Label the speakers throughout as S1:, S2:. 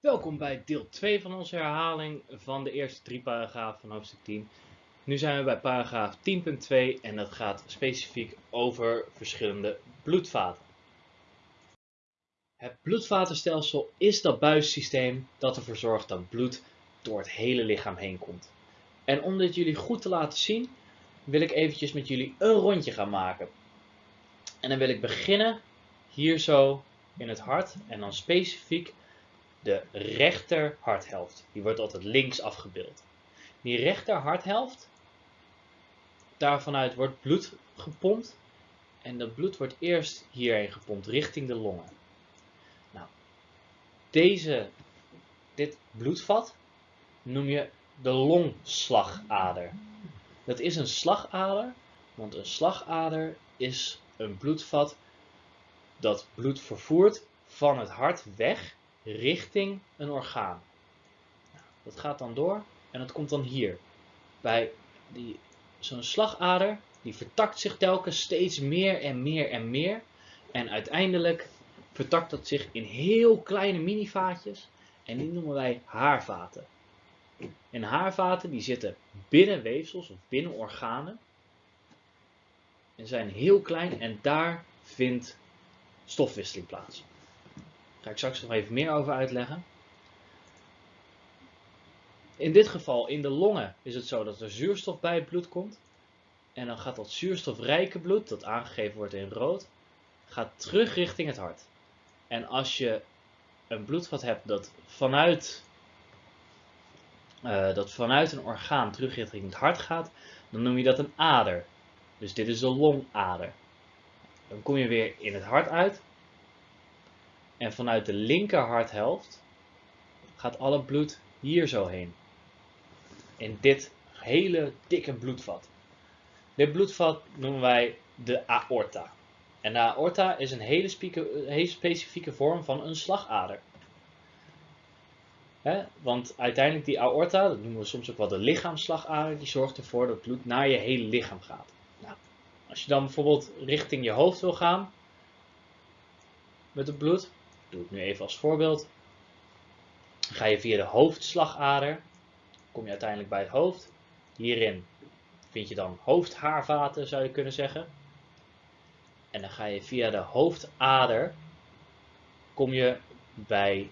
S1: Welkom bij deel 2 van onze herhaling van de eerste drie paragrafen van hoofdstuk 10. Nu zijn we bij paragraaf 10.2 en dat gaat specifiek over verschillende bloedvaten. Het bloedvatenstelsel is dat buissysteem dat ervoor zorgt dat bloed door het hele lichaam heen komt. En om dit jullie goed te laten zien, wil ik eventjes met jullie een rondje gaan maken. En dan wil ik beginnen hier zo in het hart en dan specifiek de rechter harthelft. Die wordt altijd links afgebeeld. Die rechter harthelft, daarvanuit wordt bloed gepompt. En dat bloed wordt eerst hierheen gepompt richting de longen. Nou, deze, dit bloedvat noem je de longslagader. Dat is een slagader, want een slagader is een bloedvat dat bloed vervoert van het hart weg richting een orgaan. Nou, dat gaat dan door en dat komt dan hier. Bij zo'n slagader, die vertakt zich telkens steeds meer en meer en meer. En uiteindelijk vertakt dat zich in heel kleine minivaatjes en die noemen wij haarvaten. En haarvaten die zitten binnen weefsels of binnen organen en zijn heel klein en daar vindt stofwisseling plaats. Daar ga ik straks nog even meer over uitleggen. In dit geval, in de longen, is het zo dat er zuurstof bij het bloed komt. En dan gaat dat zuurstofrijke bloed, dat aangegeven wordt in rood, gaat terug richting het hart. En als je een bloedvat hebt dat vanuit, uh, dat vanuit een orgaan terug richting het hart gaat, dan noem je dat een ader. Dus dit is de longader. Dan kom je weer in het hart uit en vanuit de linker harthelft gaat alle bloed hier zo heen. In dit hele dikke bloedvat. Dit bloedvat noemen wij de aorta. En de aorta is een hele, specifieke vorm van een slagader. want uiteindelijk die aorta, dat noemen we soms ook wel de lichaamsslagader, die zorgt ervoor dat bloed naar je hele lichaam gaat. Nou, als je dan bijvoorbeeld richting je hoofd wil gaan met het bloed, doe ik nu even als voorbeeld. Ga je via de hoofdslagader, kom je uiteindelijk bij het hoofd. Hierin vind je dan hoofdhaarvaten, zou je kunnen zeggen. En dan ga je via de hoofdader, kom je bij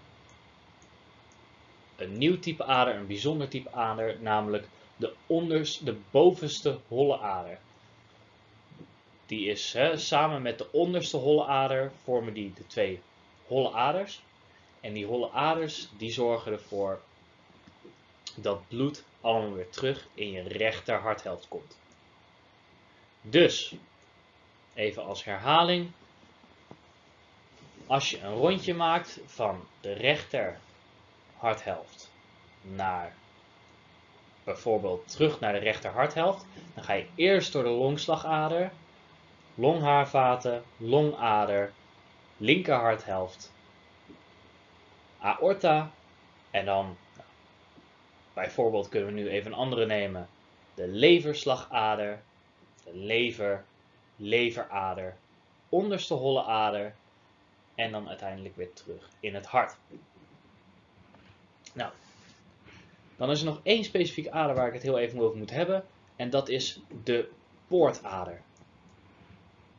S1: een nieuw type ader, een bijzonder type ader, namelijk de, onders, de bovenste holle ader. Die is hè, samen met de onderste holle ader vormen die de twee holle aders. En die holle aders die zorgen ervoor dat bloed allemaal weer terug in je rechter harthelft komt. Dus, even als herhaling. Als je een rondje maakt van de rechter harthelft naar bijvoorbeeld terug naar de rechter harthelft, dan ga je eerst door de longslagader, longhaarvaten, longader, linker harthelft, aorta. En dan, nou, bijvoorbeeld kunnen we nu even een andere nemen, de leverslagader, de lever, leverader, onderste holle ader en dan uiteindelijk weer terug in het hart. Nou, dan is er nog één specifieke ader waar ik het heel even over moet hebben en dat is de poortader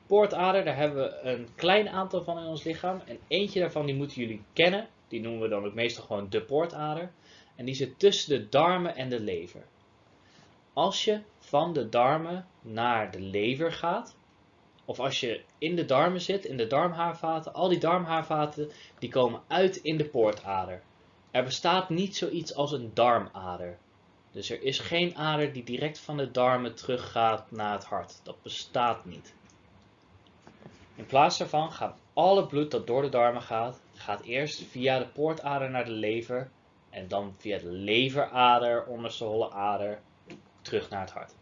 S1: poortader, daar hebben we een klein aantal van in ons lichaam. En eentje daarvan die moeten jullie kennen. Die noemen we dan ook meestal gewoon de poortader. En die zit tussen de darmen en de lever. Als je van de darmen naar de lever gaat, of als je in de darmen zit, in de darmhaarvaten, al die darmhaarvaten die komen uit in de poortader. Er bestaat niet zoiets als een darmader. Dus er is geen ader die direct van de darmen teruggaat naar het hart. Dat bestaat niet. In plaats daarvan gaat alle bloed dat door de darmen gaat, gaat eerst via de poortader naar de lever en dan via de leverader, onderste holle ader, terug naar het hart.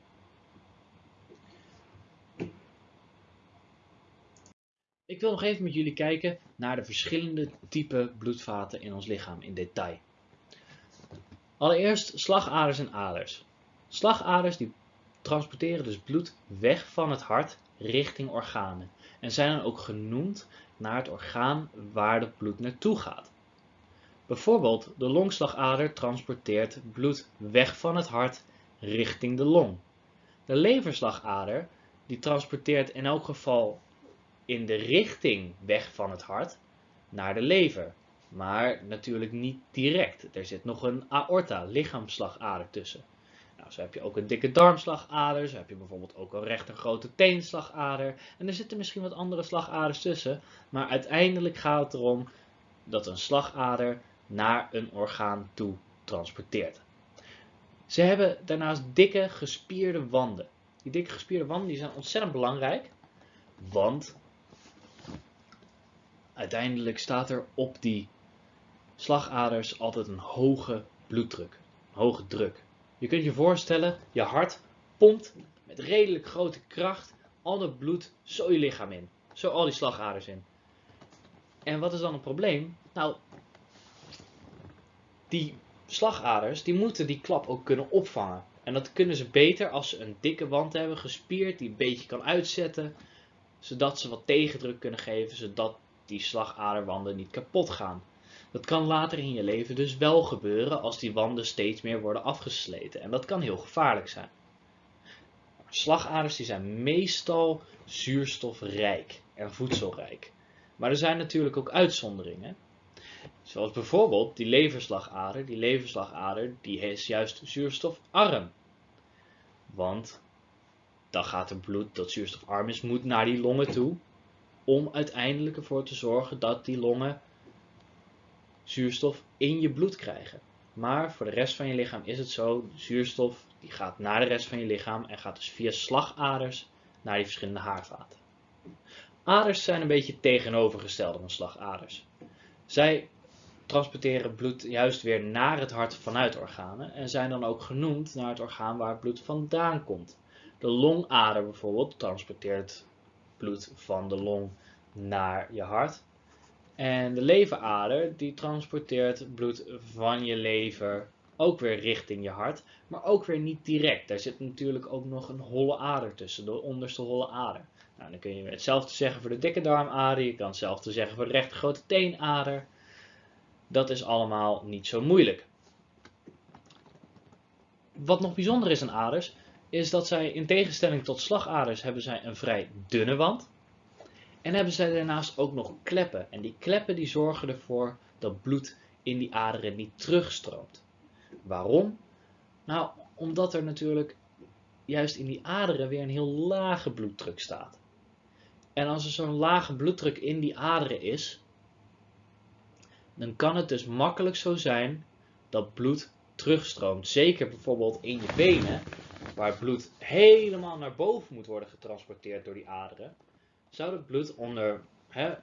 S1: Ik wil nog even met jullie kijken naar de verschillende type bloedvaten in ons lichaam in detail. Allereerst slagaders en aders. Slagaders die transporteren dus bloed weg van het hart richting organen en zijn dan ook genoemd naar het orgaan waar het bloed naartoe gaat. Bijvoorbeeld de longslagader transporteert bloed weg van het hart richting de long. De leverslagader die transporteert in elk geval in de richting weg van het hart naar de lever. Maar natuurlijk niet direct. Er zit nog een aorta, lichaamslagader tussen. Nou, zo heb je ook een dikke darmslagader, zo heb je bijvoorbeeld ook een rechter grote teenslagader. En er zitten misschien wat andere slagaders tussen, maar uiteindelijk gaat het erom dat een slagader naar een orgaan toe transporteert. Ze hebben daarnaast dikke gespierde wanden. Die dikke gespierde wanden die zijn ontzettend belangrijk, want uiteindelijk staat er op die slagaders altijd een hoge bloeddruk, hoge druk. Je kunt je voorstellen, je hart pompt met redelijk grote kracht al dat bloed zo je lichaam in. Zo al die slagaders in. En wat is dan het probleem? Nou, die slagaders die moeten die klap ook kunnen opvangen. En dat kunnen ze beter als ze een dikke wand hebben, gespierd, die een beetje kan uitzetten. Zodat ze wat tegendruk kunnen geven, zodat die slagaderwanden niet kapot gaan. Dat kan later in je leven dus wel gebeuren als die wanden steeds meer worden afgesleten. En dat kan heel gevaarlijk zijn. Slagaders die zijn meestal zuurstofrijk en voedselrijk. Maar er zijn natuurlijk ook uitzonderingen. Zoals bijvoorbeeld die leverslagader. Die leverslagader die is juist zuurstofarm. Want dan gaat het bloed dat zuurstofarm is, moet naar die longen toe. Om uiteindelijk ervoor te zorgen dat die longen zuurstof in je bloed krijgen. Maar voor de rest van je lichaam is het zo, zuurstof die gaat naar de rest van je lichaam en gaat dus via slagaders naar die verschillende haarvaten. Aders zijn een beetje tegenovergestelde van slagaders. Zij transporteren bloed juist weer naar het hart vanuit organen en zijn dan ook genoemd naar het orgaan waar het bloed vandaan komt. De longader bijvoorbeeld transporteert bloed van de long naar je hart. En de leverader die transporteert bloed van je lever ook weer richting je hart, maar ook weer niet direct. Daar zit natuurlijk ook nog een holle ader tussen, de onderste holle ader. Nou, dan kun je hetzelfde zeggen voor de dikke darmader, je kan hetzelfde zeggen voor de rechte grote teenader. Dat is allemaal niet zo moeilijk. Wat nog bijzonder is aan aders, is dat zij in tegenstelling tot slagaders hebben zij een vrij dunne wand. En hebben zij daarnaast ook nog kleppen. En die kleppen die zorgen ervoor dat bloed in die aderen niet terugstroomt. Waarom? Nou, omdat er natuurlijk juist in die aderen weer een heel lage bloeddruk staat. En als er zo'n lage bloeddruk in die aderen is, dan kan het dus makkelijk zo zijn dat bloed terugstroomt. Zeker bijvoorbeeld in je benen, waar bloed helemaal naar boven moet worden getransporteerd door die aderen, zou het bloed onder, hè,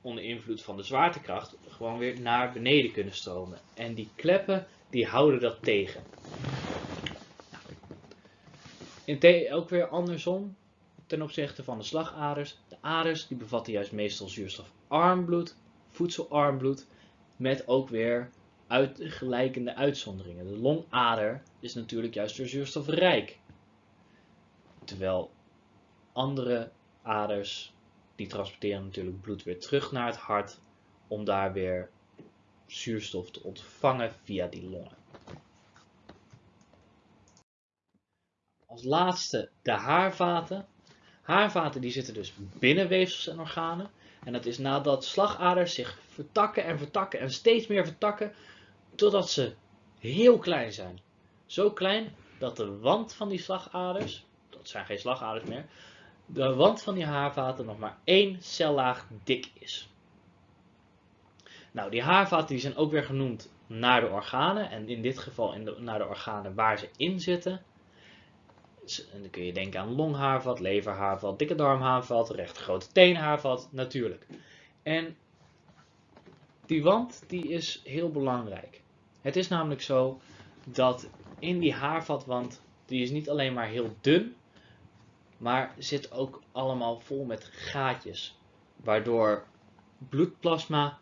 S1: onder invloed van de zwaartekracht gewoon weer naar beneden kunnen stromen. En die kleppen die houden dat tegen. In ook weer andersom ten opzichte van de slagaders. De aders die bevatten juist meestal zuurstofarm bloed, voedselarm bloed, met ook weer uitgelijkende uitzonderingen. De longader is natuurlijk juist weer zuurstofrijk. Terwijl andere aders, die transporteren natuurlijk bloed weer terug naar het hart, om daar weer zuurstof te ontvangen via die longen. Als laatste de haarvaten. Haarvaten die zitten dus binnen weefsels en organen. En dat is nadat slagaders zich vertakken en vertakken en steeds meer vertakken, totdat ze heel klein zijn. Zo klein dat de wand van die slagaders, dat zijn geen slagaders meer, de wand van die haarvaten nog maar één cellaag dik is. Nou, die haarvaten die zijn ook weer genoemd naar de organen. En in dit geval in naar de organen waar ze in zitten. En dan kun je denken aan longhaarvat, leverhaarvat, dikke darmhaarvat, recht grote teenhaarvat, natuurlijk. En die wand die is heel belangrijk. Het is namelijk zo dat in die haarvatwand, die is niet alleen maar heel dun, maar zit ook allemaal vol met gaatjes. Waardoor bloedplasma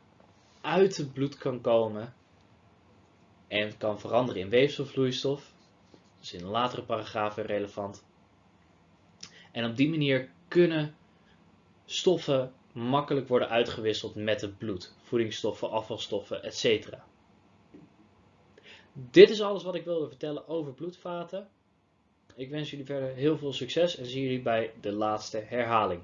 S1: uit het bloed kan komen en kan veranderen in weefselvloeistof. Dat is in een latere paragraaf relevant. En op die manier kunnen stoffen makkelijk worden uitgewisseld met het bloed, voedingsstoffen, afvalstoffen, etc. Dit is alles wat ik wilde vertellen over bloedvaten. Ik wens jullie verder heel veel succes en zie jullie bij de laatste herhaling.